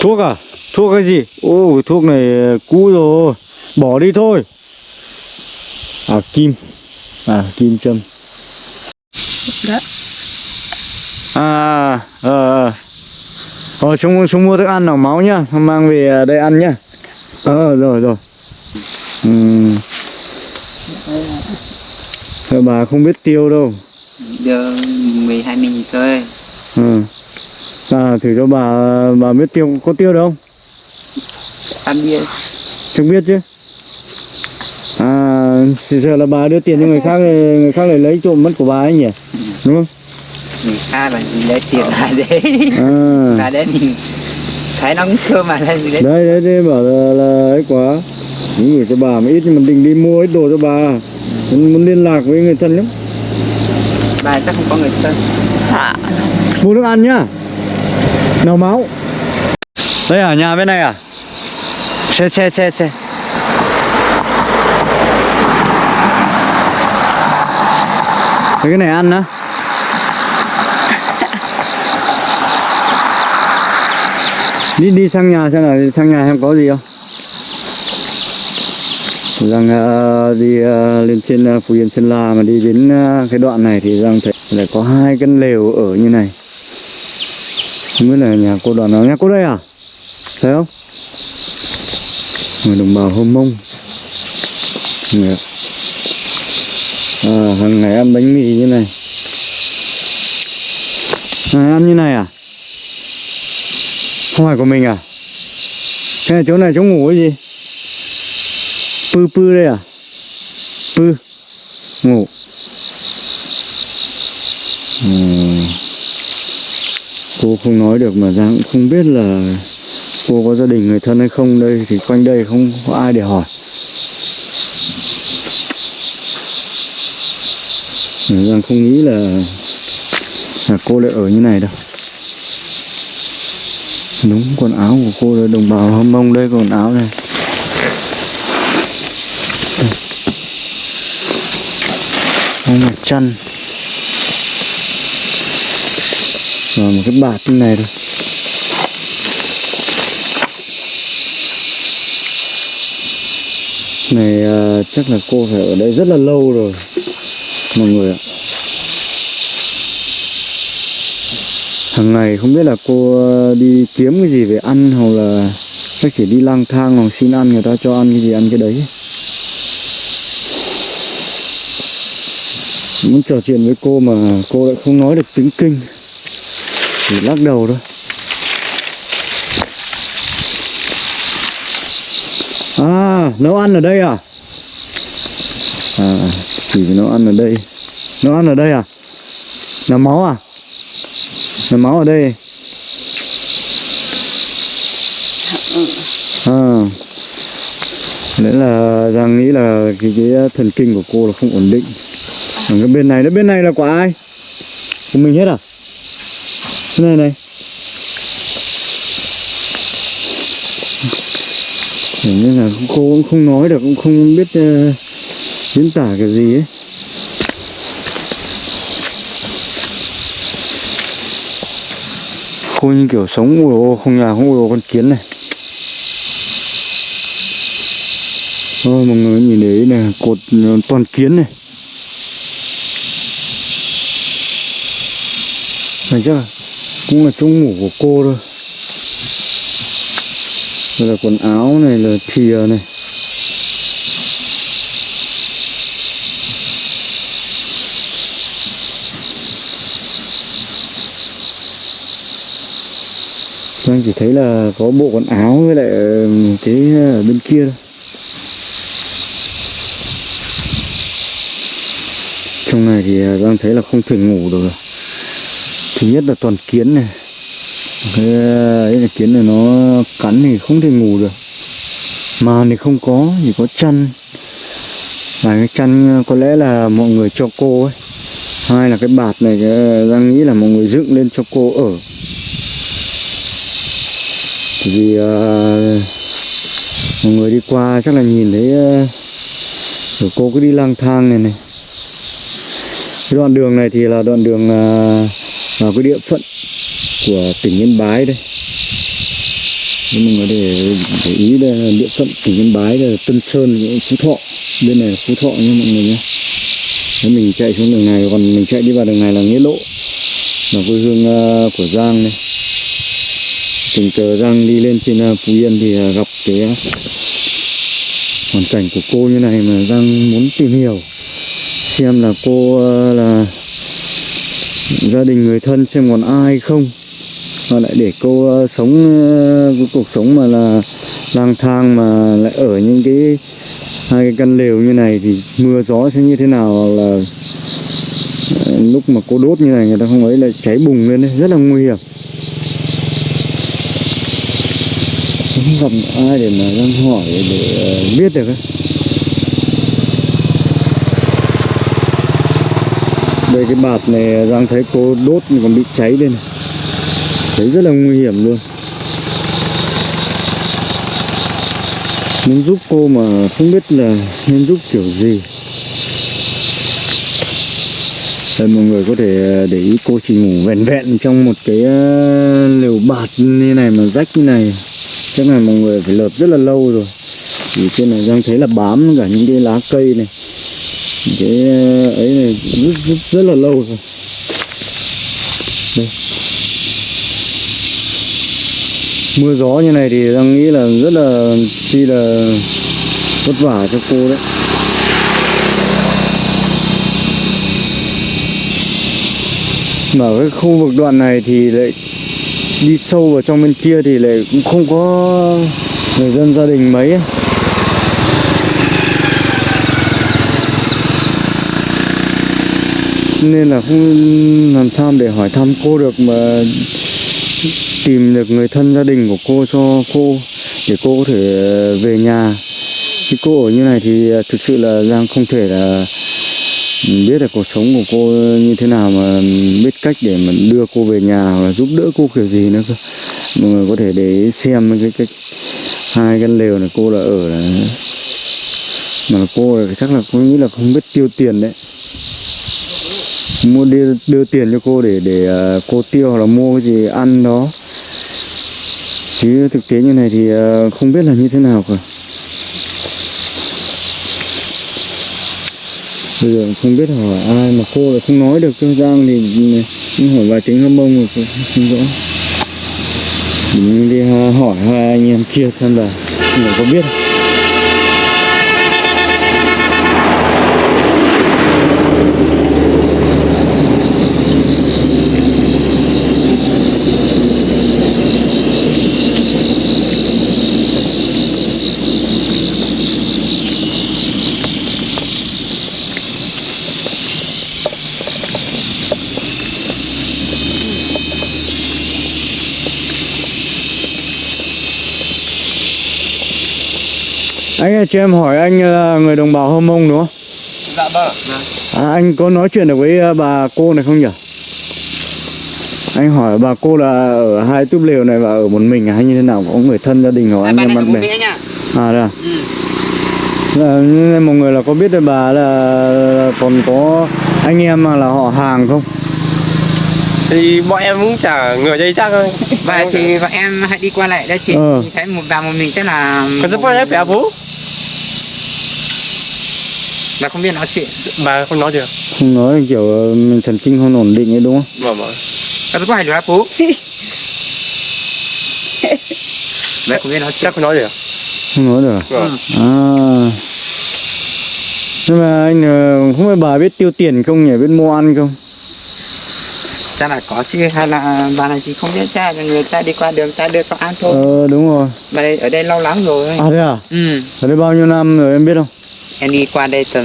Thuốc à? Thuốc cái gì? Ô, cái thuốc này cũ rồi. Bỏ đi thôi. À, kim. À, kim châm. Đó. À, ờ, ờ. Ờ, xuống, xuống mua thức ăn nào máu nhá. Mang về đây ăn nhá. Ờ, rồi, rồi. Ờ, bà không biết tiêu đâu. Giờ 12 mình thôi. Ừ. À, thử cho bà bà biết tiêu có tiêu đâu không? Ăn bia. Không biết chứ. À, sợ là bà đưa tiền cho người khác người khác lại lấy trộm mất của bà ấy nhỉ? Đúng không? Người khác là lấy tiền ra đấy. À. Ra đấy mình thấy nó cũng mà lên đấy. Đấy đấy đấy bảo là, là ấy quá. Những gửi cho bà mà ít nhưng mà định đi mua ít đồ cho bà. Muốn muốn liên lạc với người thân lắm. Bà chắc không có người thân. Mua nước ăn nhá. Nào máu. Đây à, nhà bên này à? Xe xe xe xe. Cái này ăn á. đi đi sang nhà xem nào sang nhà em có gì không rằng uh, đi uh, lên trên uh, phú yên sơn la mà đi đến uh, cái đoạn này thì rằng thấy là có hai căn lều ở như này không biết là nhà cô đoàn nào nhà cô đây à? Thấy không? Người đồng bào hôm mông. À, hàng ngày ăn bánh mì như này. À, ăn như này à? Không phải của mình à? Cái này chỗ này chỗ ngủ cái gì? Pư pư đây à? Pư. Ngủ. Uhm cô không nói được mà giang cũng không biết là cô có gia đình người thân hay không đây, thì quanh đây không có ai để hỏi. Giang không nghĩ là là cô lại ở như này đâu. Đúng, quần áo của cô là đồng bào hâm mông đây, quần áo này. Đây. có một chăn. Rồi một cái bạt như này thôi. Này à, chắc là cô phải ở đây rất là lâu rồi mọi người ạ. Hàng ngày không biết là cô ờ, đi kiếm cái gì về ăn hoặc là chắc chỉ đi lang thang hoặc xin ăn người ta cho ăn cái gì ăn cái đấy. Muốn trò chuyện với cô mà cô lại không nói được tiếng kinh chỉ lắc đầu thôi. À nấu ăn ở đây à? À chỉ nấu ăn ở đây. Nấu ăn ở đây à? Làm máu à? Nằm máu ở đây. À Đấy là Giang nghĩ là cái, cái thần kinh của cô là không ổn định. Ở cái bên này, nó bên này là của ai? Của mình hết à? Cái này này Nên là cô cũng không nói được, cũng không biết uh, diễn tả cái gì ấy. Cô như kiểu sống ui ô không nhà không ui ô con kiến này. Ôi mọi người nhìn đấy này cột ờ, toàn kiến này. Này chắc là cũng là chỗ ngủ của cô thôi Đây là quần áo này, là thìa này Anh chỉ thấy là có bộ quần áo với lại cái ở bên kia thôi. Trong này thì ờ, đang thấy là không thể ngủ được rồi. Thứ nhất là toàn kiến này. Cái ờ, ấy là kiến này nó cắn thì không thể ngủ được. Màn thì không có, chỉ có chăn. Và cái chăn ờ, có lẽ là mọi người cho cô ấy. Hai là cái bạt này đang ờ, nghĩ là mọi người dựng lên cho cô ở vì uh, mọi người đi qua chắc là nhìn thấy uh, cô cứ đi lang thang này này cái đoạn đường này thì là đoạn đường uh, vào cái địa phận của tỉnh Yên Bái đây. Nên mọi người để, để ý là địa phận tỉnh Yên Bái là Tân Sơn Phú Thọ. Bên này là Phú Thọ nha mọi người nhé. Nếu mình chạy xuống đường này còn mình chạy đi vào đường này là Nghĩa Lộ. Là quê hương à, của Giang này tình cờ Giang đi lên trên à, Phú Yên thì à, gặp cái hoàn cảnh của cô như này mà Giang muốn tìm hiểu. Xem là cô là gia đình người thân xem còn ai không? Mà lại để cô uh, sống uh, cái cuộc sống mà là lang thang mà lại ở những cái hai cái căn lều như này thì mưa gió sẽ như thế nào? Hoặc là ờ, lúc mà cô đốt như này người ta không ấy là cháy bùng lên đấy rất là nguy hiểm. Không gặp ai để mà đang hỏi để biết được ấy. Đây, cái bạt này đang thấy cô đốt còn bị cháy đây này. Thấy rất là nguy hiểm luôn. Muốn giúp cô mà không biết là nên giúp kiểu gì. Đây, mọi người có thể à, để ý cô chỉ ngủ vẹn vẹn trong một cái à, lều bạt như này mà rách như này. Chắc là mọi người phải lợp rất là lâu rồi. Thì trên này đang thấy là bám cả những cái lá cây này cái ờ, ấy này rất, rất, rất là lâu rồi. Đây. Mưa gió như này thì đang nghĩ là rất là chi là vất vả cho cô đấy. Mà cái khu vực đoạn này thì lại đi sâu vào trong bên kia thì lại cũng không có người dân gia đình mấy ấy. Nên là không làm sao để hỏi thăm cô được mà tìm được người thân gia đình của cô cho cô, để cô có thể ờ, về nhà. Chứ cô ở như này thì ờ, thực sự là Giang không thể là biết được cuộc sống của cô như thế nào mà biết cách để mà đưa cô về nhà và giúp đỡ cô kiểu gì nữa cơ. Mọi người có thể để xem cái cái hai căn lều này cô là ở là, mà là cô là chắc là cô nghĩ là không biết tiêu tiền đấy mua đưa, đưa tiền cho cô để để à, cô tiêu hoặc là mua cái gì ăn đó. Chứ thực tế như này thì à, không biết là như thế nào cả. Bây giờ không biết hỏi ai mà cô lại không nói được cho Giang thì cũng hỏi vài tiếng hâm mông rồi không, rõ. Mình đi à, hỏi hai anh em kia xem là người có biết không? Anh ơi, cho em hỏi anh là người đồng bào Hâm Mông đúng không? dạ vâng À, anh có nói chuyện được với ờ, bà cô này không nhỉ? Anh hỏi bà cô là ở hai túp lều này và ở một mình à, hay như thế nào? Có người thân gia đình hoặc anh em bạn bè? À đây à? ừ. Nên mọi người là có biết được bà là còn có anh em mà là họ hàng không? thì bọn em cũng chả ngờ dây chắc thôi và thì bọn em hãy đi qua lại đây chị Ờ. nhìn thấy một vào một mình chắc là còn rất quan phải bố là không biết nói chuyện bà không nói được Không nói là kiểu ờ, mình thần kinh không ổn định ấy đúng không? vâng vâng Có rất hay được bố Vậy không biết nói chuyện chắc không nói được Không nói được à? vâng À Nhưng mà anh ờ, không biết bà biết tiêu tiền không nhỉ? Biết mua ăn không? Chắc là có chứ hay là bà này thì không biết cha là người ta đi qua đường ta đưa cho ăn thôi Ờ đúng rồi Bà đây ở đây lâu lắm rồi À thế à? Ừ Ở đây bao nhiêu năm rồi em biết không? Em đi qua đây tầm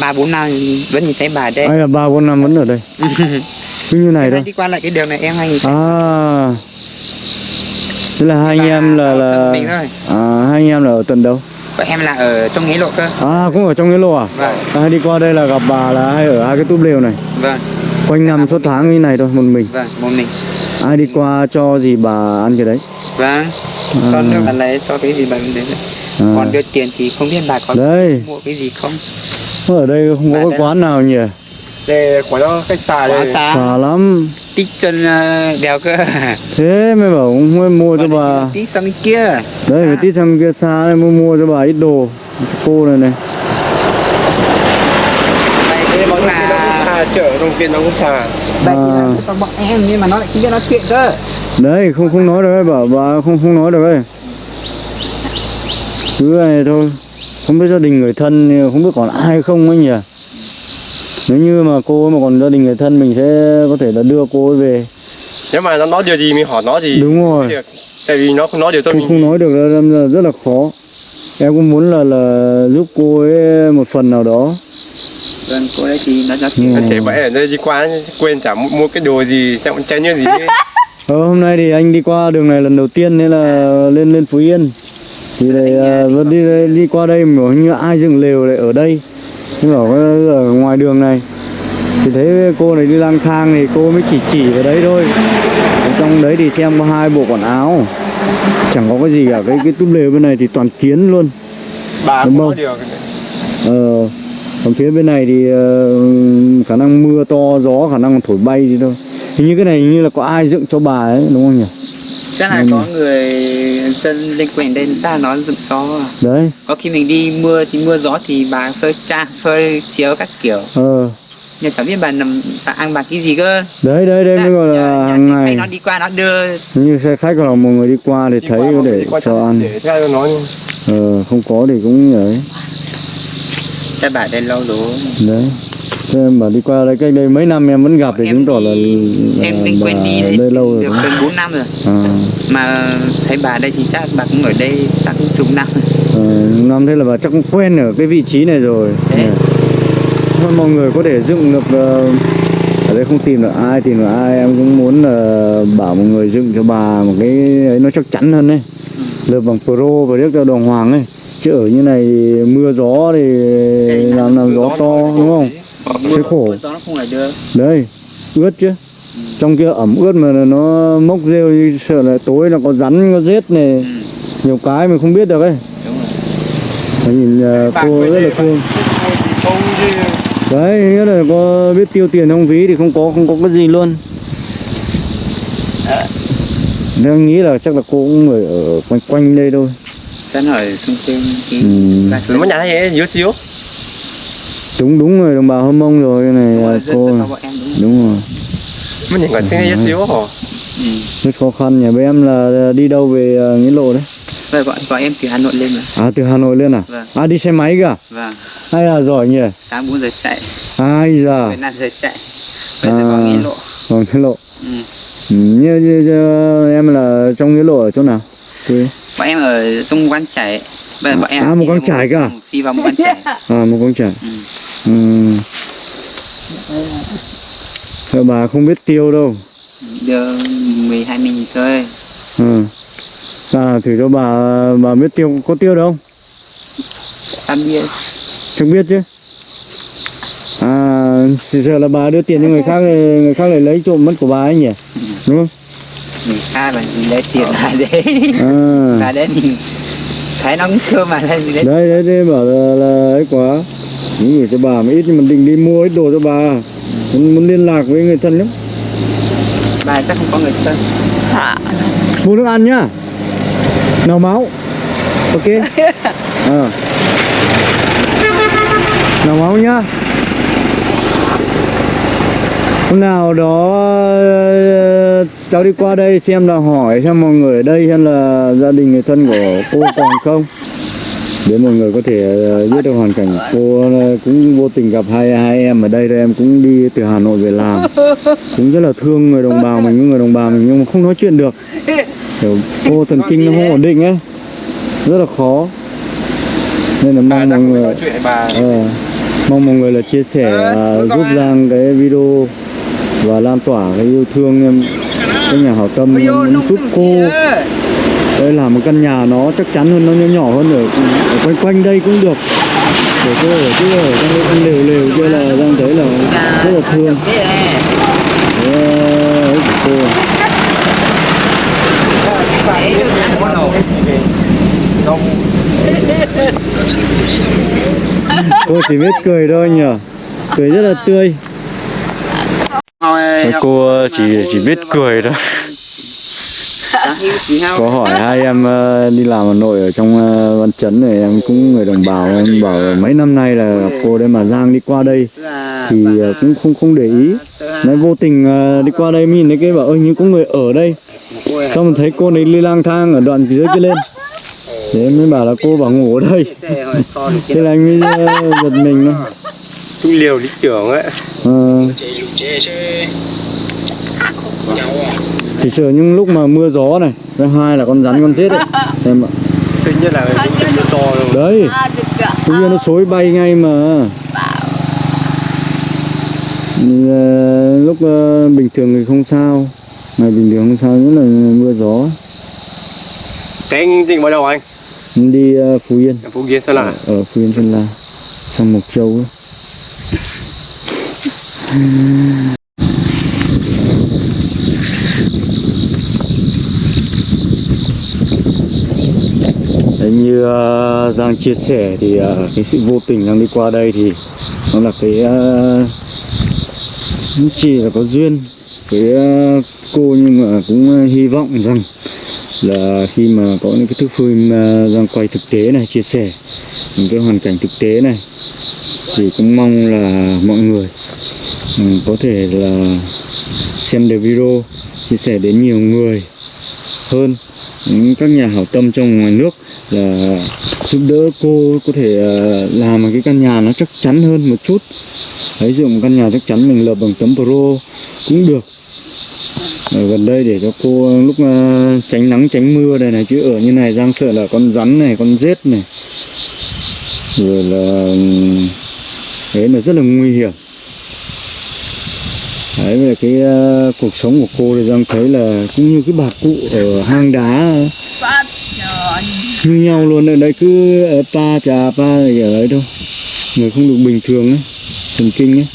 ba bốn năm vẫn nhìn thấy bà đây. Hay là ba bốn năm vẫn ở đây. Cứ như này Em đâu đi qua lại cái đường này em hay nhìn thấy. À. Thế là hai anh em là là thôi. à, hai anh em là ở tận đâu? Bọn em là ở trong nghĩa lộ cơ. À cũng ở trong cái lô à? Vâng. À? Đi qua đây là gặp bà là hay ở hai cái túp lều này? Vâng. Quanh năm suốt tháng như này thôi một mình. Vâng một mình. Ai đi qua cho gì bà ăn cái đấy? Vâng. Cho nước bà lấy cho cái gì bà đến đấy à. Còn đưa tiền thì không biết bà có Đây. mua cái gì không? Ở đây không có Bà cái đây. quán nào nhỉ? Để của nó cách xa quá đây. xa xa lắm. Tích chân ờ, đèo cơ. Thế mới bảo không mới mua cho bà. tí sang bên kia. Đấy phải tít sang kia xa này mua mua cho bà ít đồ. Cho cô này này. Đây đây là chợ đồng tiền nó cũng xa. Đây À. là bọn em nhưng mà nó lại biết nói chuyện cơ. Đấy không không nói được đấy bảo bà không không nói được đấy cứ này thôi. Không biết gia đình người thân không biết còn ai không ấy nhỉ? Nếu như mà cô ấy mà còn gia đình người thân mình sẽ có thể là đưa cô ấy về. Nếu mà nó nói điều gì mình hỏi nó thì đúng rồi. Được tại vì nó không nói điều tôi không mình. không nói được là, rất là khó. Em cũng muốn là là giúp cô ấy một phần nào đó. Vâng cô đấy thì nó chuyện Ừ. thể vậy ở đây đi qua quên chả mua, mua cái đồ gì chẳng chén như gì ấy. Ờ, hôm nay thì anh đi qua đường này lần đầu tiên nên là lên lên Phú Yên thì à, vẫn đi đi qua đây mà hình như ai dựng lều lại ở đây. Nhưng bảo có- ở ngoài đường này. Thì thấy cô này đi lang thang thì cô mới chỉ chỉ vào đấy thôi. Ở trong đấy thì xem có hai bộ quần áo. Chẳng có cái gì cả cái cái túp lều bên này thì toàn kiến luôn. Bà Đúng không? điều ờ, còn phía bên này thì ờ, khả năng mưa to gió khả năng thổi bay gì thôi hình như cái này hình như là có ai dựng cho bà ấy đúng không nhỉ? Chắc là Ừ. có người dân liên quan đến ta nói dựng gió đấy. Có khi mình đi mưa thì mưa gió thì bà phơi cha phơi chiếu các kiểu. Ờ. Nhưng chẳng biết bà nằm bà ăn bà cái gì cơ. Đấy đấy đây mới gọi là hàng ngày. nó đi qua nó đưa. Như xe khách hoặc là một người đi qua thì Đi thấy qua để cho ăn. để theo nó ờ, không có thì cũng ấy cho bà đây lâu đủ đấy. Thế em bảo đi qua đây cách đây mấy năm em vẫn gặp thì chứng tỏ là, em quen bà đi đây lâu rồi. được gần 4 năm rồi. À, mà thấy bà đây thì chắc bà cũng ở đây chắc cũng chục năm. Ờ, năm thế là bà chắc cũng quen ở cái vị trí này rồi. Thế. Thôi mọi người có thể dựng được ờ, ở đây không tìm được ai tìm được ai em cũng muốn là bảo mọi người dựng cho bà một cái ấy nó chắc chắn hơn đấy lợp bằng pro và nước cho đồng hoàng ấy. Chứ ở như này mưa gió thì làm làm gió to đúng không? Sẽ khổ. đấy ướt chứ trong kia ẩm ướt mà nó mốc rêu như sợ là tối là có rắn có rết này. Ừ, nhiều cái mình không biết được ấy. Đúng rồi. Mà nhìn ờ, cô rất là thương đấy nghĩa là có biết tiêu tiền trong ví thì không có không có cái gì luôn. Nên em nghĩ là chắc là cô cũng ở, ở quanh quanh đây thôi. Nó ở xung quanh cái ừ. nó nhà thấy yếu xíu đúng đúng rồi đồng bào hâm mông rồi cái này cô. đúng rồi. Mới nhìn còn thấy yếu xíu hả? Ừ. rất khó khăn nhà bên em là đi đâu về ờ, nghĩa lộ đấy? Vậy bọn, bọn em từ Hà Nội lên mà. À từ hà nội lên à? Vâng. à đi xe máy cả Vâng. Hay là giỏi nhỉ? Sáng 4 giờ chạy. Ai giờ 15 giờ chạy. Bây giờ À. vào nghĩa lộ. còn nghĩa lộ. Ừ. ừ, như, như, như, em là trong nghĩa lộ ở chỗ nào? Quê. Bọn em ở trong quán chảy Bây giờ bọn em À, một đi quán vào chải cơ à? Đi vào một quán chảy à một con trẻ Ừ. ừ. Thôi bà không biết tiêu đâu. Đưa 12 mình thôi. Ừ. à thử cho bà bà biết tiêu có tiêu đâu Tắm bia chẳng biết chứ. À sợ là bà đưa tiền cho người khác người khác lại lấy trộm mất của bà ấy nhỉ? Đúng không? Người khác là lấy tiền lại đấy. À Và đấy thì Thấy nó cũng thưa mà lên đấy đấy đấy đấy bảo là, là ấy quá. Gửi cho bà mà ít nhưng mà định đi mua ít đồ cho bà muốn, muốn liên lạc với người thân lắm. Bà chắc không có người thân. Mua nước ăn nhá. Nào máu. Ok. À. nào máu nhá. Hôm nào đó cháu đi qua đây xem là hỏi xem mọi người ở đây xem là gia đình người thân của cô còn không để mọi người có thể ờ, biết được hoàn cảnh. Cô ờ, cũng vô tình gặp hai hai em ở đây rồi em cũng đi từ Hà Nội về làm. Cũng rất là thương người đồng bào mình những người đồng bào mình nhưng mà không nói chuyện được. Kiểu cô thần kinh nó không ổn định ấy. Rất là khó. Nên là mong chắc mọi người ờ, mong mọi người là chia sẻ và giúp Giang cái video và lan tỏa cái yêu thương em. Cái nhà hảo tâm giúp cô đây là một căn nhà nó chắc chắn hơn nó nhỏ nhỏ hơn ở, ở quanh quanh đây cũng được. Để cô ở chứ ở trong cái căn lều lều kia là Giang thấy là rất là thương. Cô. Chỉ biết cười thôi nhỉ. Cười rất là tươi. Cô chỉ chỉ biết cười thôi có hỏi hai em ờ, đi làm Hà Nội ở trong ờ, Văn Chấn này em cũng người đồng bào em bảo mấy năm nay là gặp cô đây mà Giang đi qua đây thì ờ, cũng không không để ý. Nói vô tình đi qua đây mình thấy cái bảo ơi nhưng có người ở đây. Xong thấy cô này đi lang thang ở đoạn dưới kia lên. Thế mới bảo là cô bảo ngủ ở đây. Thế là anh mới giật mình thôi. Cũng liều lý tưởng ấy. Ờ, chỉ sợ những lúc mà mưa gió này thứ hai là con rắn con rết ấy. Em ạ. Thứ nhất là mưa to rồi. Đấy. Tự nhiên nó xối bay ngay mà. Ờ, lúc ờ, bình thường thì không sao. Ngày bình thường không sao nhất là mưa gió. Cái anh định vào đâu anh? Đi ờ, phú yên. Ở Phú Yên Sơn La ở phú yên sơn la. Sang mộc châu ấy. như uh, Giang chia sẻ thì uh, cái sự vô tình đang đi qua đây thì nó là cái uh, chỉ là có duyên. Với uh, cô nhưng mà cũng uh, hy vọng rằng là khi mà có những cái thước phim ờ, Giang quay thực tế này chia sẻ những cái hoàn cảnh thực tế này thì cũng mong là mọi người um, có thể là xem được video chia sẻ đến nhiều người hơn những các nhà hảo tâm trong ngoài nước là giúp đỡ cô có thể ờ, làm một cái căn nhà nó chắc chắn hơn một chút. Đấy dùng căn nhà chắc chắn mình lợp bằng tấm pro cũng được. Ở gần đây để cho cô ờ, lúc ờ, tránh nắng tránh mưa đây này chứ ở như này giang sợ là con rắn này con rết này. Rồi là thế đấy là rất là nguy hiểm. Đấy là cái uh, cuộc sống của cô thì giang thấy là cũng như cái bà cụ ở hang đá như nhau luôn ở đấy cứ ờ, pa trà pa gì ở đấy thôi. Người không được bình thường ấy thần kinh ấy.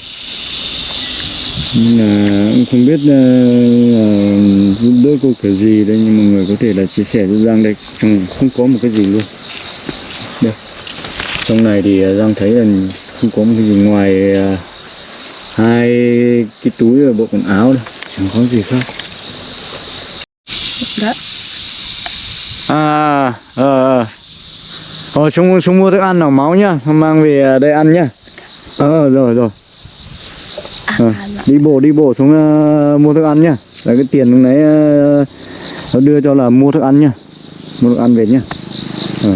Là cũng không biết ờ, giúp đỡ cô kiểu gì đây nhưng mà người có thể là chia sẻ cho Giang đây trong không có một cái gì luôn. Đây. Trong này thì ờ, Giang thấy là không có một cái gì ngoài ờ, hai cái túi và bộ quần áo đâu. Chẳng có gì khác. À ờ ờ. Ờ xuống xuống mua thức ăn nào máu nhá. Mang về ờ, đây ăn nhá. Ờ rồi rồi. Ờ, đi bộ đi bộ xuống ờ, mua thức ăn nhá. Là cái tiền lúc nãy ờ, nó đưa cho là mua thức ăn nhá. Mua thức ăn về nhá. Ờ.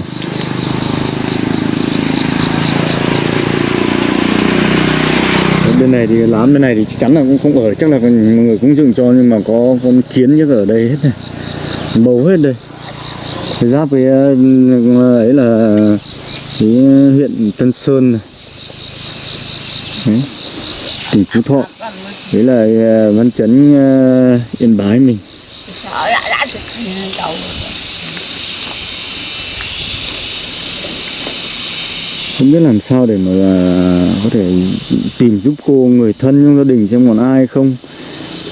Bên này thì lám bên này thì chắc chắn là cũng không ở. Chắc là mọi người cũng dựng cho nhưng mà có con kiến nhất ở đây hết này. Bầu hết đây giáp với ờ, ấy là cái huyện Tân Sơn này. Đấy. tỉnh Phú Thọ. Đấy là ờ, văn chấn ờ, Yên Bái mình. Không biết làm sao để mà ờ, có thể tìm giúp cô người thân trong gia đình xem còn ai không.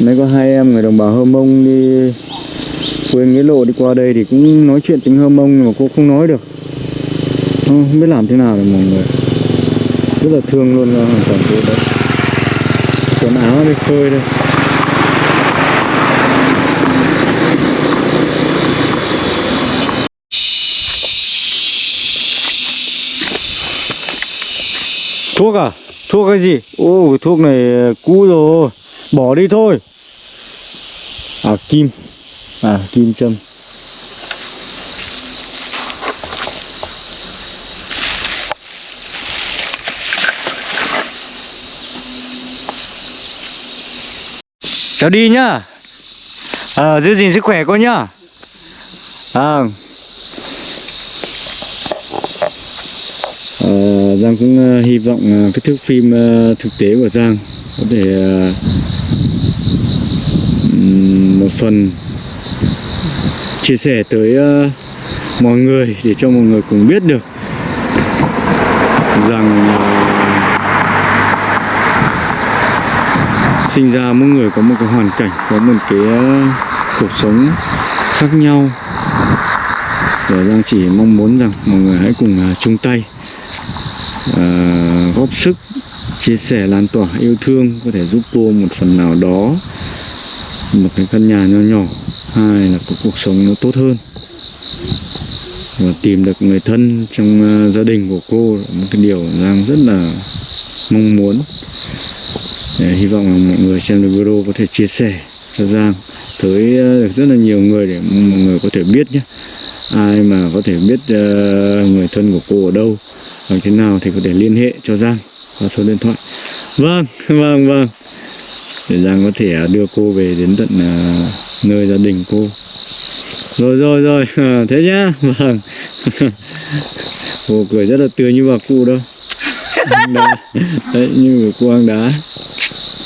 Nãy có hai em người đồng bào Hơ Mông đi quên nghĩa lộ đi qua đây thì cũng nói chuyện tiếng Hơ Mông nhưng mà cô không nói được. Không, không biết làm thế nào để mọi người rất là thương luôn là hoàn toàn cô đấy. Quần áo đi phơi đây. Thuốc à? Thuốc cái gì? Ô cái thuốc này ờ, cũ rồi. Bỏ đi thôi. À kim à kim châm. Cháu đi nhá. À, giữ gìn sức khỏe cô nhá. À. À, Giang cũng uh, hy vọng uh, cái thước phim uh, thực tế của Giang có thể uh, một phần chia sẻ tới uh, mọi người để cho mọi người cùng biết được rằng uh, sinh ra mỗi người có một cái hoàn cảnh có một cái uh, cuộc sống khác nhau. Và đang chỉ mong muốn rằng mọi người hãy cùng uh, chung tay uh, góp sức chia sẻ lan tỏa yêu thương có thể giúp cô một phần nào đó một cái căn nhà nho nhỏ hai là có cuộc sống nó tốt hơn. Và tìm được người thân trong ờ, gia đình của cô là một cái điều Giang rất là mong muốn. Để hy vọng là mọi người xem được video có thể chia sẻ cho Giang tới ờ, được rất là nhiều người để mọi người có thể biết nhé. Ai mà có thể biết ờ, người thân của cô ở đâu, làm thế nào thì có thể liên hệ cho Giang qua số điện thoại. Vâng vâng vâng. Để Giang có thể đưa cô về đến tận nơi gia đình cô. Rồi rồi rồi. À, thế nhá. Vâng. Cô cười rất là tươi như bà cụ đâu đá đấy, như người cô hang đá.